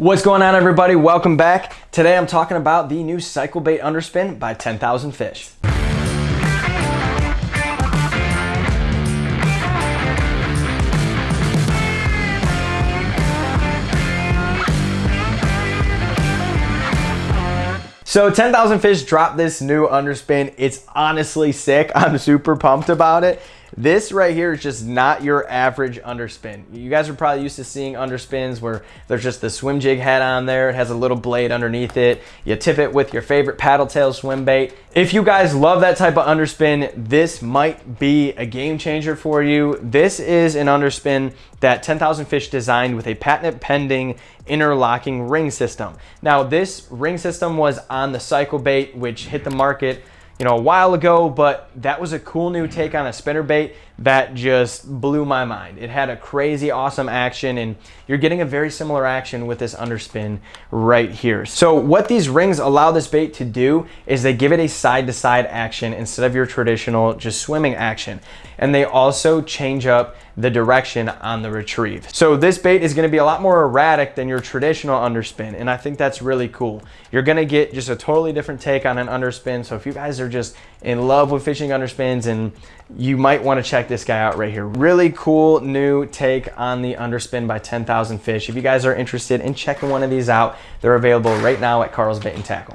What's going on everybody? Welcome back. Today I'm talking about the new Cycle Bait Underspin by 10,000 Fish. So 10,000 Fish dropped this new underspin. It's honestly sick. I'm super pumped about it. This right here is just not your average underspin. You guys are probably used to seeing underspins where there's just the swim jig head on there. It has a little blade underneath it. You tip it with your favorite paddle tail swim bait. If you guys love that type of underspin, this might be a game changer for you. This is an underspin that 10,000 Fish designed with a patent pending interlocking ring system. Now this ring system was on the Cycle Bait, which hit the market you know, a while ago, but that was a cool new take on a spinner bait that just blew my mind. It had a crazy awesome action and you're getting a very similar action with this underspin right here. So what these rings allow this bait to do is they give it a side to side action instead of your traditional just swimming action. And they also change up the direction on the retrieve. So this bait is gonna be a lot more erratic than your traditional underspin. And I think that's really cool. You're gonna get just a totally different take on an underspin. So if you guys are just in love with fishing underspins and you might wanna check this guy out right here. Really cool new take on the underspin by 10,000 Fish. If you guys are interested in checking one of these out, they're available right now at Karl's Bait and Tackle.